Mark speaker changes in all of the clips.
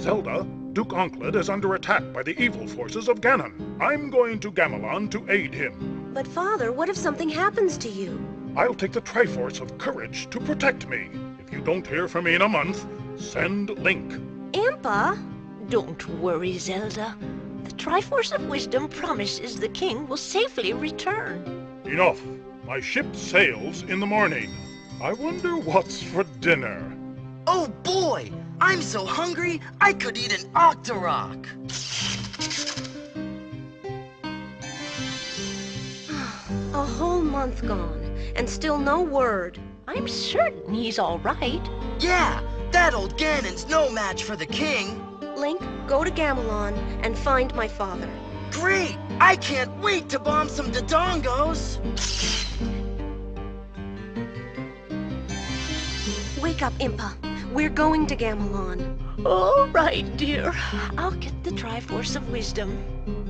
Speaker 1: Zelda, Duke Onkled is under attack by the evil forces of Ganon. I'm going to Gamelon to aid him.
Speaker 2: But father, what if something happens to you?
Speaker 1: I'll take the Triforce of Courage to protect me. If you don't hear from me in a month, send Link.
Speaker 2: Impa?
Speaker 3: Don't worry, Zelda. The Triforce of Wisdom promises the king will safely return.
Speaker 1: Enough. My ship sails in the morning. I wonder what's for dinner.
Speaker 4: Oh boy! I'm so hungry, I could eat an Octorok!
Speaker 2: A whole month gone, and still no word.
Speaker 3: I'm certain he's all right.
Speaker 4: Yeah, that old Ganon's no match for the king.
Speaker 2: Link, go to Gamelon and find my father.
Speaker 4: Great! I can't wait to bomb some Dodongos!
Speaker 2: Wake up, Impa. We're going to Gamelon.
Speaker 3: All right, dear. I'll get the Triforce of Wisdom.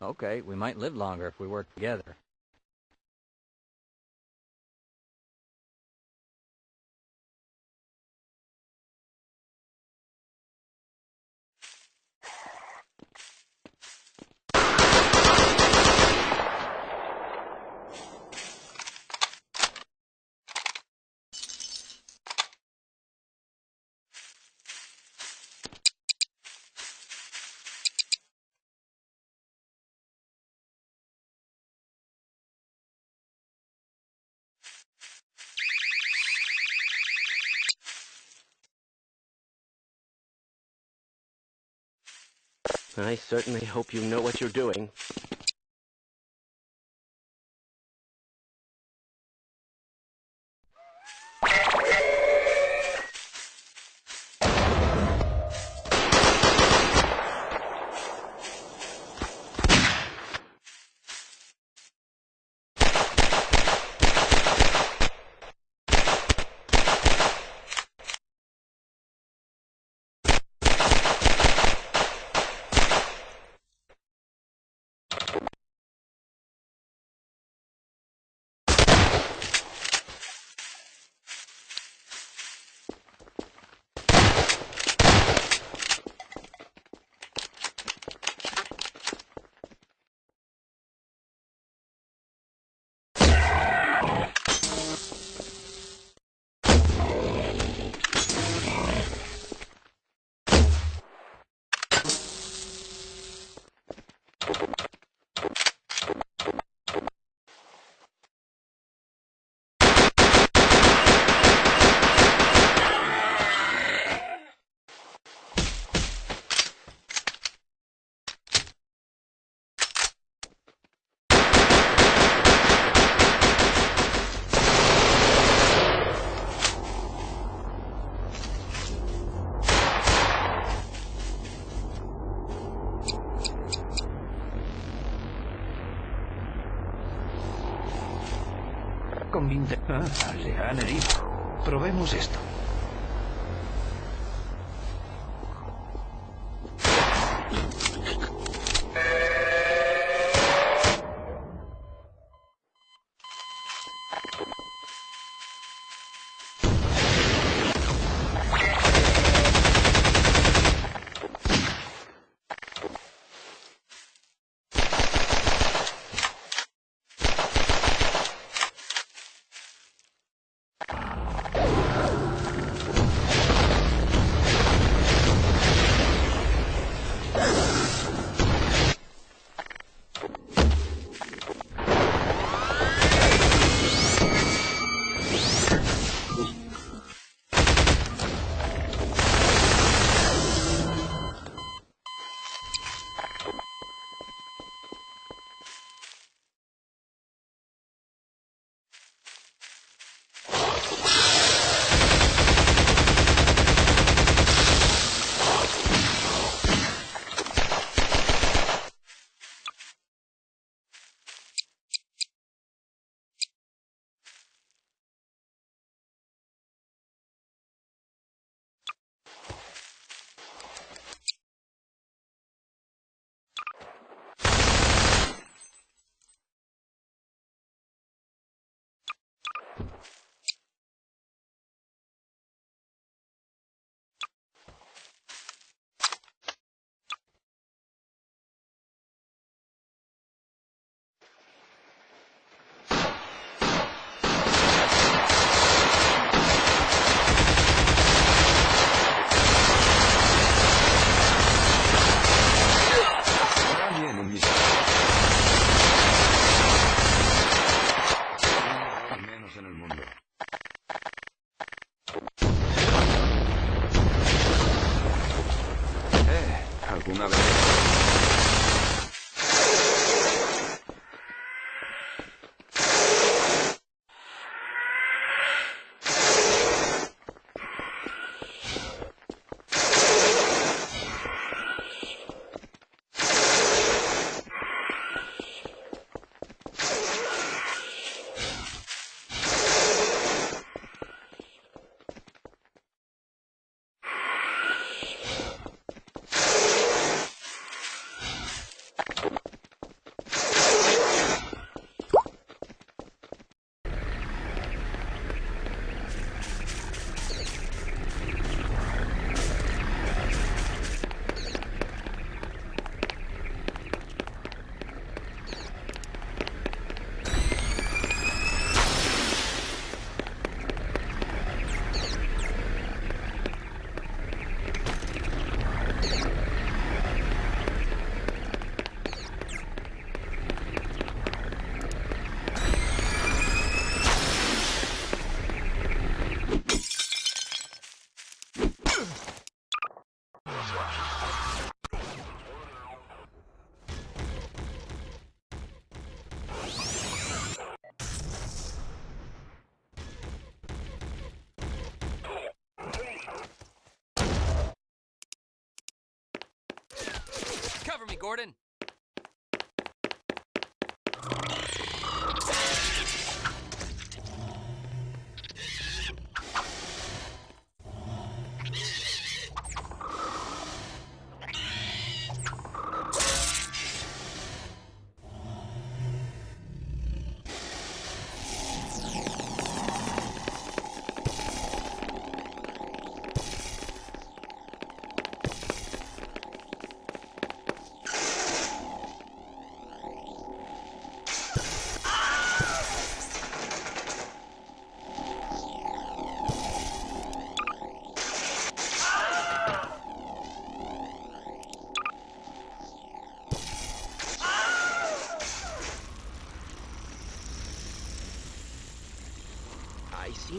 Speaker 5: Okay, we might live longer if we work together.
Speaker 6: I certainly hope you know what you're doing.
Speaker 7: convincente. Ah, le han herido. Probemos esto.
Speaker 5: Cover me, Gordon.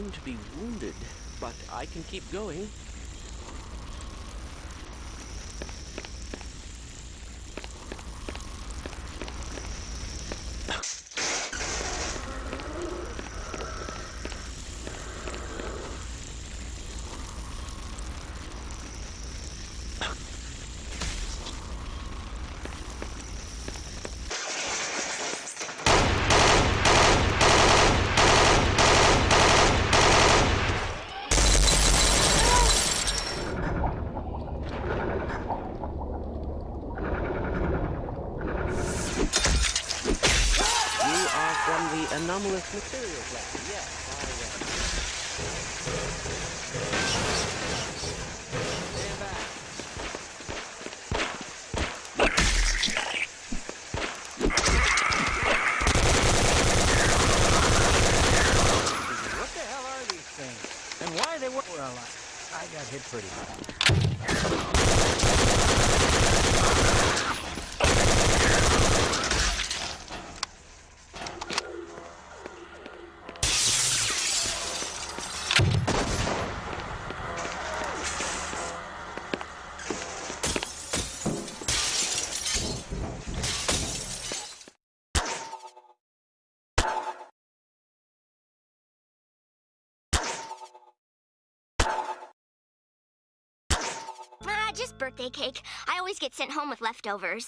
Speaker 6: Seem to be wounded, but I can keep going. anomalous materials lab,
Speaker 5: yeah. Birthday cake. I always get sent home with leftovers.